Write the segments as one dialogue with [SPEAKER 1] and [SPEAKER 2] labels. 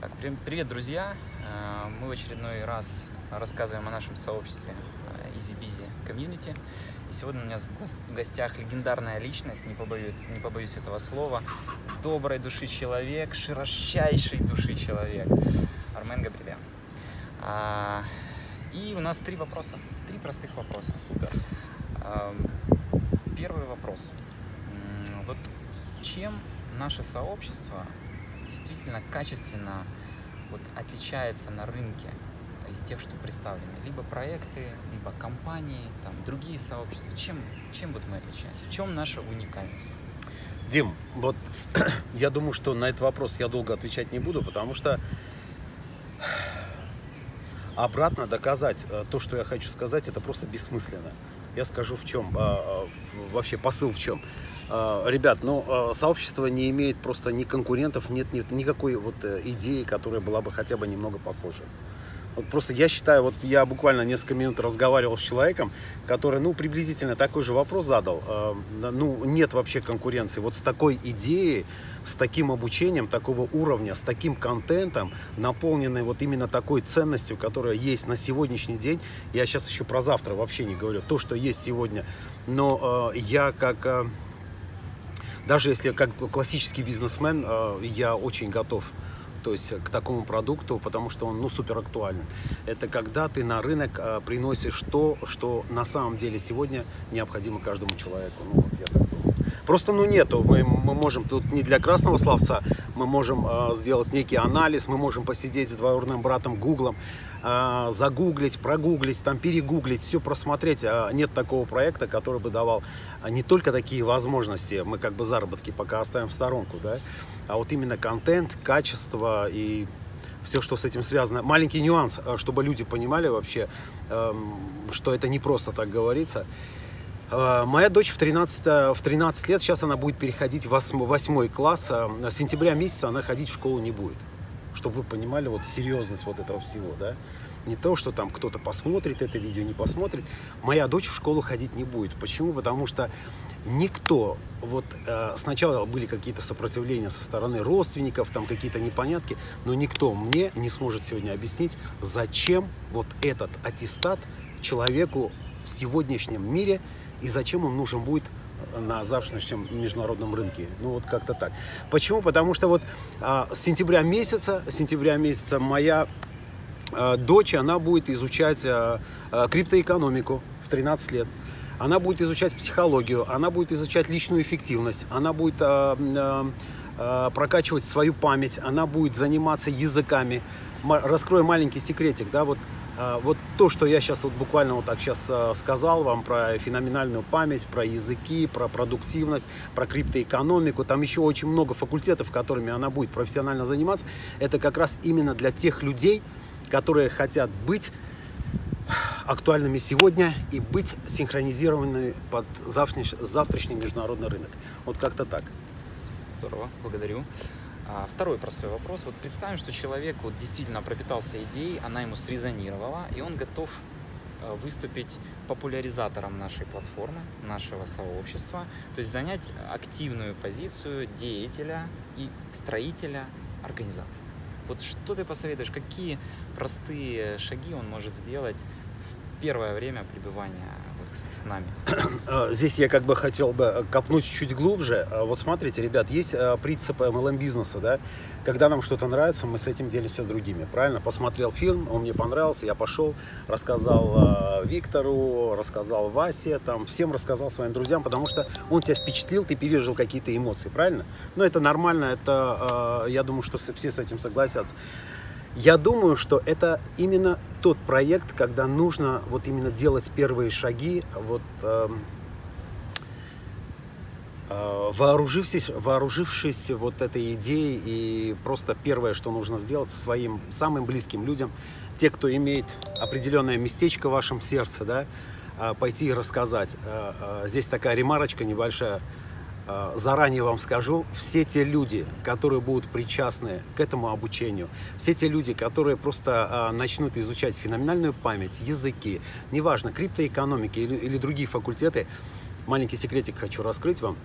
[SPEAKER 1] Так, привет, друзья! Э, мы в очередной раз рассказываем о нашем сообществе э, Easy Busy Community. И сегодня у меня в гостях легендарная личность, не побоюсь, не побоюсь этого слова, доброй души человек, широчайшей души человек, Армен Габрилян. А, и у нас три вопроса, три простых вопроса. Супер. Первый вопрос. Вот чем наше сообщество действительно качественно вот, отличается на рынке из тех, что представлены? Либо проекты, либо компании, там, другие сообщества. Чем, чем вот мы отличаемся? В чем наша уникальность?
[SPEAKER 2] Дим, вот я думаю, что на этот вопрос я долго отвечать не буду, потому что обратно доказать э, то, что я хочу сказать, это просто бессмысленно. Я скажу в чем, а, а, вообще посыл в чем. А, ребят, ну, сообщество не имеет просто ни конкурентов, нет, нет никакой вот э, идеи, которая была бы хотя бы немного похожа. Вот просто я считаю, вот я буквально несколько минут разговаривал с человеком, который, ну, приблизительно такой же вопрос задал. Э, ну, нет вообще конкуренции. Вот с такой идеей, с таким обучением такого уровня, с таким контентом, наполненной вот именно такой ценностью, которая есть на сегодняшний день. Я сейчас еще про завтра вообще не говорю. То, что есть сегодня. Но э, я как... Э, даже если как классический бизнесмен, э, я очень готов то есть к такому продукту, потому что он ну, супер актуален. Это когда ты на рынок э, приносишь то, что на самом деле сегодня необходимо каждому человеку. Ну, вот я. Просто ну нету, мы, мы можем тут не для красного словца, мы можем э, сделать некий анализ, мы можем посидеть с двоюродным братом Гуглом, э, загуглить, прогуглить, там перегуглить, все просмотреть. А нет такого проекта, который бы давал не только такие возможности, мы как бы заработки пока оставим в сторонку, да, а вот именно контент, качество и все, что с этим связано. Маленький нюанс, чтобы люди понимали вообще, эм, что это не просто так говорится. Э, моя дочь в 13, в 13 лет, сейчас она будет переходить в 8, 8 класс. Э, с сентября месяца она ходить в школу не будет. Чтобы вы понимали вот серьезность вот этого всего, да. Не то, что там кто-то посмотрит это видео, не посмотрит. Моя дочь в школу ходить не будет. Почему? Потому что никто, вот э, сначала были какие-то сопротивления со стороны родственников, там какие-то непонятки, но никто мне не сможет сегодня объяснить, зачем вот этот аттестат человеку в сегодняшнем мире и зачем он нужен будет на завтрашнем международном рынке. Ну вот как-то так. Почему? Потому что вот а, с сентября месяца, сентября месяца моя а, дочь, она будет изучать а, а, криптоэкономику в 13 лет она будет изучать психологию, она будет изучать личную эффективность, она будет э, э, прокачивать свою память, она будет заниматься языками. Раскрою маленький секретик, да, вот вот то, что я сейчас вот буквально вот так сейчас сказал вам про феноменальную память, про языки, про продуктивность, про криптоэкономику, там еще очень много факультетов, которыми она будет профессионально заниматься, это как раз именно для тех людей, которые хотят быть актуальными сегодня и быть синхронизированными под завтрашний, завтрашний международный рынок. Вот как-то так.
[SPEAKER 1] Здорово, благодарю. А, второй простой вопрос. Вот представим, что человек вот действительно пропитался идеей, она ему срезонировала, и он готов э, выступить популяризатором нашей платформы, нашего сообщества, то есть занять активную позицию деятеля и строителя организации. Вот что ты посоветуешь, какие простые шаги он может сделать первое время пребывания с нами?
[SPEAKER 2] А, здесь я как бы хотел бы копнуть чуть глубже. А, вот смотрите, ребят, есть а, принцип MLM-бизнеса, да? Когда нам что-то нравится, мы с этим делимся другими, правильно? Посмотрел фильм, он мне понравился, я пошел, рассказал Виктору, рассказал Васе, там, всем рассказал своим друзьям, потому что он тебя впечатлил, ты пережил какие-то эмоции, правильно? Но это нормально, это, я думаю, что все с этим согласятся. Я думаю, что это именно тот проект, когда нужно вот именно делать первые шаги, вот, э, э, вооружившись, вооружившись вот этой идеей, и просто первое, что нужно сделать своим самым близким людям, те, кто имеет определенное местечко в вашем сердце, да, э, пойти и рассказать. Э, здесь такая ремарочка небольшая. А, заранее вам скажу, все те люди, которые будут причастны к этому обучению, все те люди, которые просто а, начнут изучать феноменальную память, языки, неважно, криптоэкономики или, или другие факультеты, маленький секретик хочу раскрыть вам,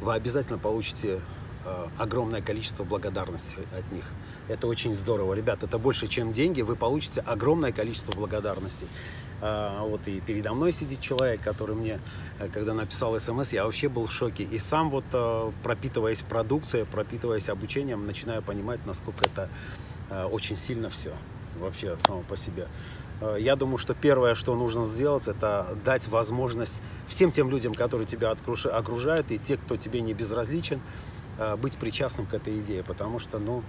[SPEAKER 2] вы обязательно получите э, огромное количество благодарности от них. Это очень здорово. Ребят, это больше, чем деньги, вы получите огромное количество благодарностей. А, вот и передо мной сидит человек, который мне, э, когда написал смс, я вообще был в шоке. И сам вот, э, пропитываясь продукцией, пропитываясь обучением, начинаю понимать, насколько это э, очень сильно все вообще само по себе. Я думаю, что первое, что нужно сделать, это дать возможность всем тем людям, которые тебя окружают, и те, кто тебе не безразличен, быть причастным к этой идее, потому что, ну,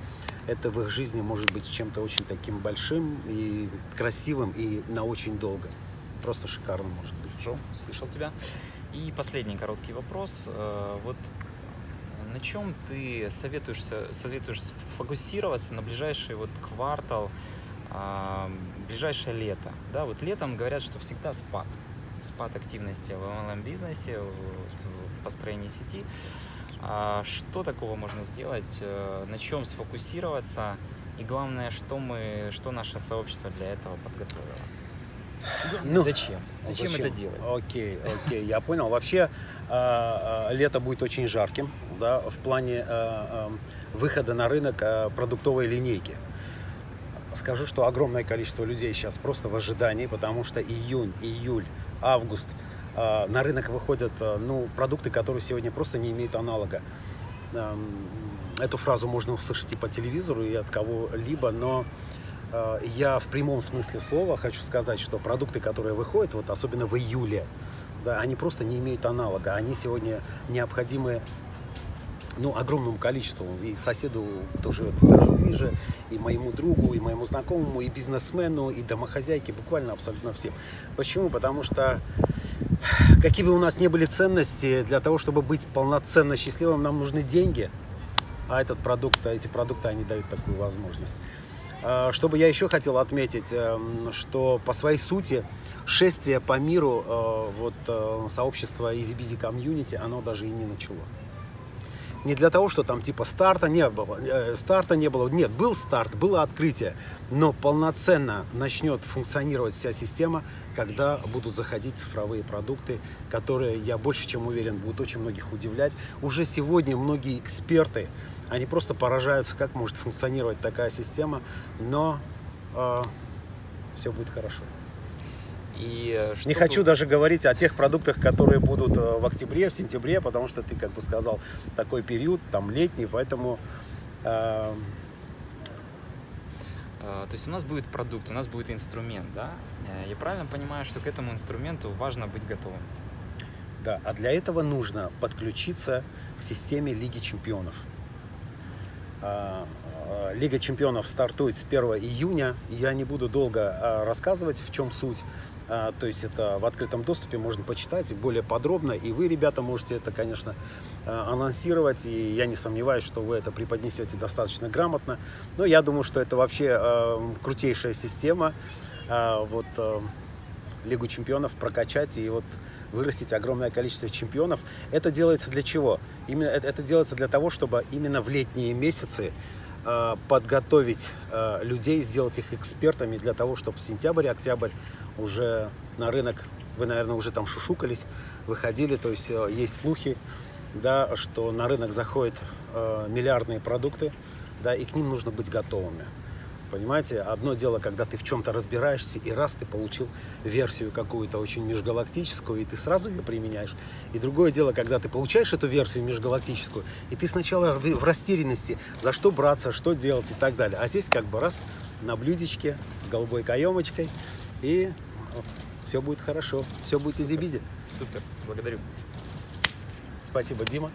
[SPEAKER 2] это в их жизни может быть чем-то очень таким большим и красивым, и на очень долго. Просто шикарно может быть.
[SPEAKER 1] Хорошо, слышал тебя. И последний короткий вопрос. Э, вот на чем ты советуешься, советуешь фокусироваться на ближайший вот квартал, а, ближайшее лето? Да, вот летом говорят, что всегда спад. Спад активности в MLM-бизнесе, в построении сети. А что такого можно сделать, э, на чем сфокусироваться и главное, что мы, что наше сообщество для этого подготовило? Ну, зачем? зачем? Зачем это делать?
[SPEAKER 2] Окей, окей, я понял. Вообще э, э, лето будет очень жарким, да, в плане выхода на рынок продуктовой линейки. Скажу, что огромное количество людей сейчас просто в ожидании, потому что июнь, июль, август – а, на рынок выходят а, ну, продукты, которые сегодня просто не имеют аналога. Эту фразу можно услышать и по телевизору, и от кого-либо, но а, я в прямом смысле слова хочу сказать, что продукты, которые выходят, вот особенно в июле, да, они просто не имеют аналога. Они сегодня необходимы ну, огромному количеству. И соседу, кто живет даже ниже, и моему другу, и моему знакомому, и бизнесмену, и домохозяйке, буквально абсолютно всем. Почему? Потому что какие бы у нас ни были ценности, для того, чтобы быть полноценно счастливым, нам нужны деньги. А этот продукт, эти продукты, они дают такую возможность. А, что бы я еще хотел отметить, эм, что по своей сути шествие по миру э, вот, э, сообщества Easy Busy Community, оно даже и не начало не для того, что там типа старта не было, э, старта не было. Нет, был старт, было открытие, но полноценно начнет функционировать вся система, когда будут заходить цифровые продукты, которые, я больше чем уверен, будут очень многих удивлять. Уже сегодня многие эксперты, они просто поражаются, как может функционировать такая система, но э, все будет хорошо. И э, Не хочу тут... даже говорить о тех продуктах, которые будут э, в октябре, в сентябре, потому что ты, как бы сказал, такой период, там летний, поэтому... Э...
[SPEAKER 1] То есть у нас будет продукт, у нас будет инструмент, да? Я правильно понимаю, что к этому инструменту важно быть готовым?
[SPEAKER 2] Да, а для этого нужно подключиться к системе Лиги Чемпионов. Лига Чемпионов стартует с 1 июня. Я не буду долго рассказывать, в чем суть. А, то есть это в открытом доступе можно почитать более подробно. И вы, ребята, можете это, конечно, а, анонсировать. И я не сомневаюсь, что вы это преподнесете достаточно грамотно. Но я думаю, что это вообще а, крутейшая система. Вот Лигу чемпионов прокачать и вот вырастить огромное количество чемпионов. Это делается для чего? Именно, это делается для того, чтобы именно в летние месяцы подготовить людей, сделать их экспертами для того, чтобы сентябрь-октябрь уже на рынок, вы, наверное, уже там шушукались, выходили, то есть э, есть слухи, да, что на рынок заходят э, миллиардные продукты, да, и к ним нужно быть готовыми. Понимаете, одно дело, когда ты в чем-то разбираешься, и раз ты получил версию какую-то очень межгалактическую, и ты сразу ее применяешь. И другое дело, когда ты получаешь эту версию межгалактическую, и ты сначала в растерянности, за что браться, что делать и так далее. А здесь как бы раз на блюдечке с голубой каемочкой, и все будет хорошо, все будет easy-peasy.
[SPEAKER 1] Супер, благодарю.
[SPEAKER 2] Спасибо, Дима.